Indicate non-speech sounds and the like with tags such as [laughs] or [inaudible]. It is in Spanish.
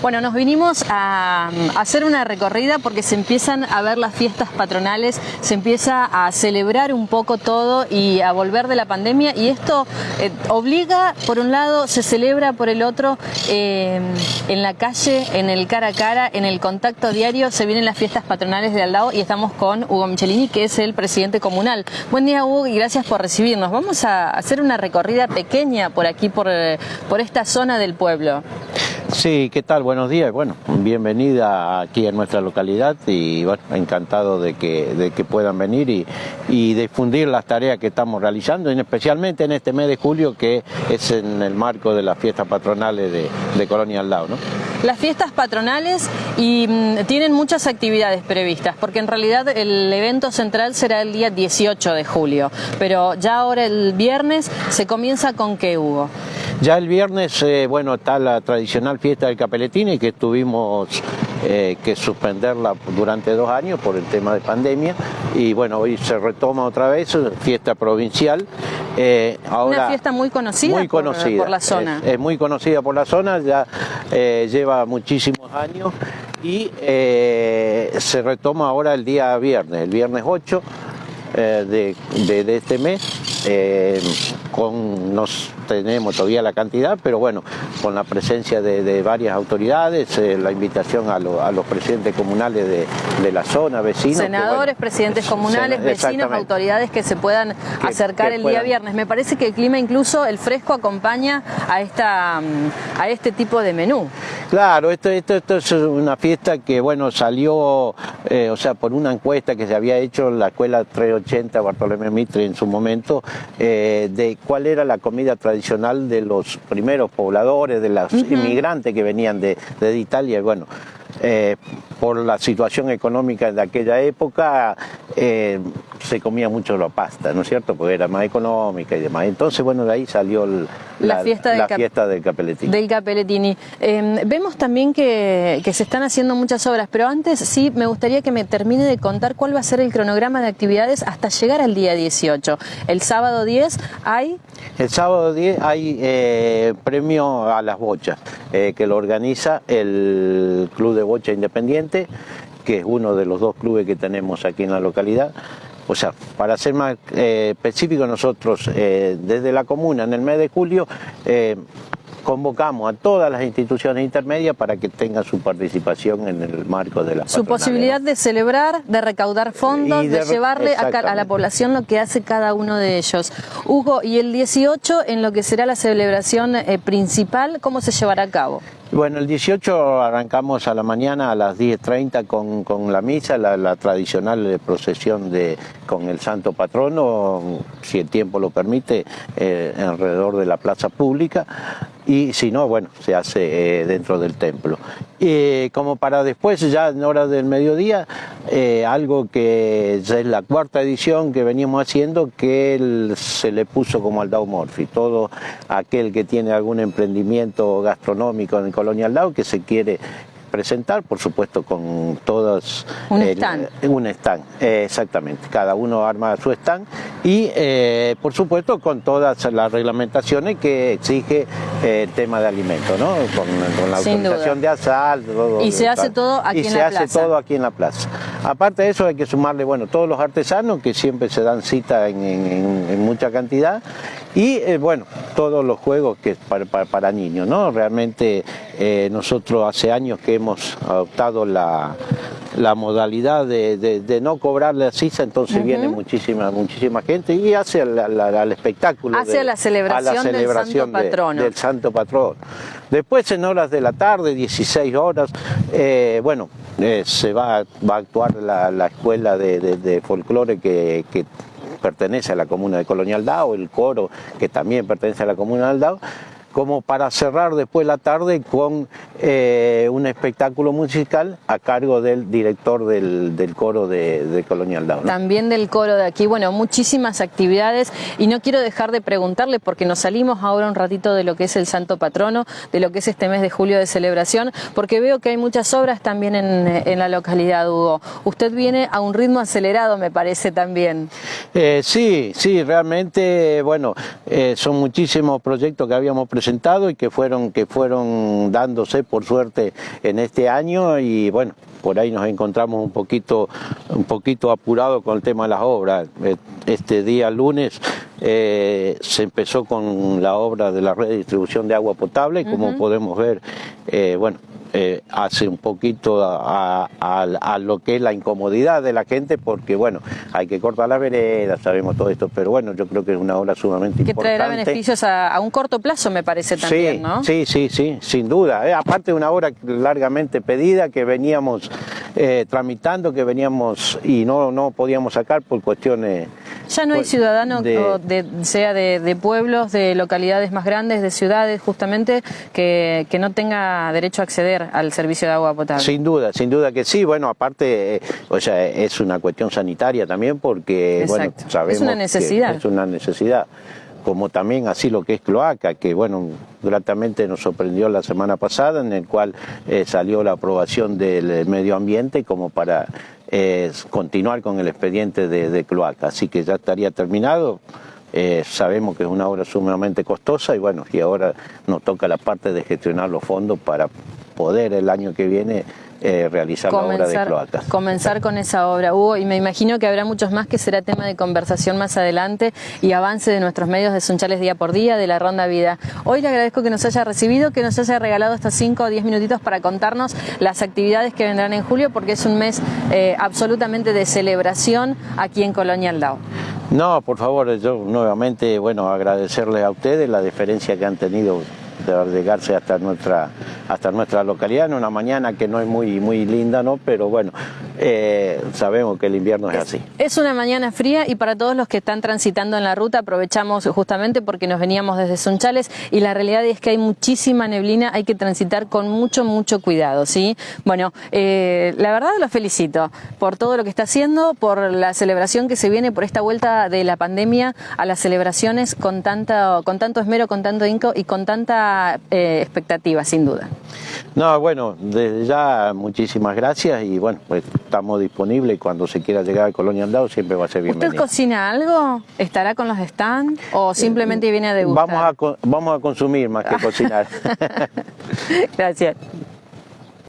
Bueno, nos vinimos a, hacer una recorrida porque se empiezan a ver las fiestas patronales, se empieza a celebrar un poco todo y a volver de la pandemia y esto eh, obliga, por un lado, se celebra por el otro, eh, en la calle, en el cara a cara, en el contacto diario, se vienen las fiestas patronales de Aldao y estamos con Hugo Michelini, que es el presidente comunal. Buen día, Hugo, y gracias por recibirnos. Vamos a hacer una recorrida pequeña por aquí, por, eh, por esta zona del pueblo. Sí, ¿qué tal? Buenos días. Bueno, bienvenida aquí a nuestra localidad y bueno, encantado de que, de que puedan venir y, difundir las tareas que estamos realizando, especialmente en este mes de julio que es en el marco de las fiestas patronales de, Colonia al lado. ¿no? Las fiestas patronales y mm, tienen muchas actividades previstas, porque en realidad el evento central será el día 18 de julio, pero ya ahora el viernes se comienza con qué, Hugo. Ya el viernes, eh, bueno, está la tradicional fiesta del Capeletini que tuvimos eh, que suspenderla durante dos años por el tema de pandemia y bueno, hoy se retoma otra vez, fiesta provincial. Eh, ahora, Una fiesta muy conocida, muy conocida por, por la zona. Es, es, muy conocida por la zona, ya eh, lleva muchísimos años y eh, se retoma ahora el día viernes, el viernes 8 de, de, de este mes, con nos tenemos todavía la cantidad, pero bueno, con la presencia de, de varias autoridades, eh, la invitación a, lo, a, los presidentes comunales de, de la zona, vecinos. Senadores, bueno, presidentes comunales, vecinos, autoridades que se puedan que, acercar que el puedan. día viernes. Me parece que el clima, incluso el fresco, acompaña a, esta, a este tipo de menú. Claro, esto, esto, esto es una fiesta que, bueno, salió, eh, o sea, por una encuesta que se había hecho en la escuela 380 Bartolomé Mitre en su momento, eh, de cuál era la comida tradicional de los primeros pobladores, de los inmigrantes que venían de, de Italia, y bueno, eh, por la situación económica de aquella época eh, se comía mucho la pasta, ¿no es cierto? Porque era más económica y demás. Entonces, bueno, de ahí salió el, la, la, fiesta, del, la fiesta del Capeletini. Del Capeletini. Eh, vemos también que, que, se están haciendo muchas obras, pero antes sí me gustaría que me termine de contar cuál va a ser el cronograma de actividades hasta llegar al día 18. El sábado 10 hay... El sábado 10 hay eh, premio a las bochas, eh, que lo organiza el Club de Bocha Independiente, que es uno de los dos clubes que tenemos aquí en la localidad. O sea, para ser más eh, específico, nosotros eh, desde la comuna en el mes de julio eh, convocamos a todas las instituciones intermedias para que tengan su participación en el marco de la Su posibilidad de celebrar, de recaudar fondos, de, de, llevarle a, a, la población lo que hace cada uno de ellos. Hugo, y el 18, en lo que será la celebración eh, principal, ¿cómo se llevará a cabo? Bueno, el 18 arrancamos a la mañana a las 10.30 con, con la misa, la, la, tradicional procesión de, con el santo patrono, si el tiempo lo permite, eh, alrededor de la plaza pública y si no, bueno, se hace eh, dentro del templo. Y como para después, ya en horas del mediodía, eh, algo que ya es la cuarta edición que veníamos haciendo, que él, se le puso como al Dow Morphy. Todo aquel que tiene algún emprendimiento gastronómico en Colonia Aldao que se quiere presentar, por supuesto con todas... Un eh, stand. Un stand, eh, exactamente. Cada uno arma su stand y, eh, por supuesto, con todas las reglamentaciones que exige eh, el tema de alimentos, ¿no? Con, con la Sin autorización duda. de asal, todo. Y se tal. hace todo aquí y en la plaza. Y se hace todo aquí en la plaza. Aparte de eso hay que sumarle, bueno, todos los artesanos que siempre se dan cita en, en, en mucha cantidad y, bueno, todos los juegos que para, para, para niños, ¿no? Realmente nosotros hace años que hemos adoptado la, la modalidad de, de, de, no cobrarle a CISA, entonces uh -huh. viene muchísima muchísima gente y hace al espectáculo. Hace de, la celebración, la celebración del, santo patrono. del santo patrón. Después en horas de la tarde, 16 horas, eh, bueno, eh, se va, va, a actuar la, la escuela de, de folclore que, que pertenece a la comuna de Colonial Dao, el coro que también pertenece a la comuna de Aldao, como para cerrar después la tarde con eh, un espectáculo musical a cargo del director del, del coro de, de Colonial Down. ¿no? También del coro de aquí, bueno, muchísimas actividades y no quiero dejar de preguntarle porque nos salimos ahora un ratito de lo que es el Santo Patrono, de lo que es este mes de julio de celebración, porque veo que hay muchas obras también en, en la localidad, Hugo. Usted viene a un ritmo acelerado, me parece también. Eh, sí, sí, realmente, bueno, eh, son muchísimos proyectos que habíamos presentado presentado y que fueron, que fueron dándose por suerte en este año. Y bueno, por ahí nos encontramos un poquito, un poquito apurado con el tema de las obras. Eh, este día lunes eh, se empezó con la obra de la red de distribución de agua potable, como podemos ver, eh, bueno, eh, hace un poquito a, lo que es la incomodidad de la gente, porque bueno, hay que cortar las veredas, sabemos todo esto, pero bueno, yo creo que es una obra sumamente importante. Que traerá beneficios a, un corto plazo, me parece también, sí, ¿no? Sí, sí, sí, sin duda. Eh, aparte de una obra largamente pedida que veníamos eh, tramitando, que veníamos y no, no podíamos sacar por cuestiones... Ya no hay ciudadanos, de, sea de, pueblos, de localidades más grandes, de ciudades justamente, que, que no tenga derecho a acceder al servicio de agua potable. Sin duda, sin duda que sí. Bueno, aparte, eh, o sea, es una cuestión sanitaria también porque, bueno, sabemos es una necesidad. es una necesidad como también así lo que es cloaca, que bueno, gratamente nos sorprendió la semana pasada, en el cual eh, salió la aprobación del medio ambiente como para eh, continuar con el expediente de, de, cloaca. Así que ya estaría terminado. sabemos que es una obra sumamente costosa y bueno, y ahora nos toca la parte de gestionar los fondos para poder el año que viene eh, realizar la obra de cloacas. Comenzar con esa obra, Hugo, y me imagino que habrá muchos más que será tema de conversación más adelante y avance de nuestros medios de Sunchales día por día, de la Ronda Vida. Hoy le agradezco que nos haya recibido, que nos haya regalado estos 5 o 10 minutitos para contarnos las actividades que vendrán en julio, porque es un mes eh, absolutamente de celebración aquí en Colonia Aldao. No, por favor, yo nuevamente, bueno, agradecerles a ustedes la diferencia que han tenido de llegarse hasta nuestra, hasta nuestra localidad en una mañana que no es muy, muy linda, ¿no? Pero bueno, eh, sabemos que el invierno es, así. Es una mañana fría y para todos los que están transitando en la ruta aprovechamos justamente porque nos veníamos desde Sunchales y la realidad es que hay muchísima neblina, hay que transitar con mucho, mucho cuidado, ¿sí? Bueno, eh, la verdad lo felicito por todo lo que está haciendo, por la celebración que se viene, por esta vuelta de la pandemia a las celebraciones con, tanta, con tanto esmero, con tanto inco y con tanta eh, expectativa, sin duda. No, bueno, desde ya muchísimas gracias y bueno, pues estamos disponibles y cuando se quiera llegar a Colonia Andado siempre va a ser bienvenido. ¿Usted cocina algo? ¿Estará con los stands o simplemente viene a degustar? Vamos a, vamos a consumir más que [laughs] cocinar. gracias.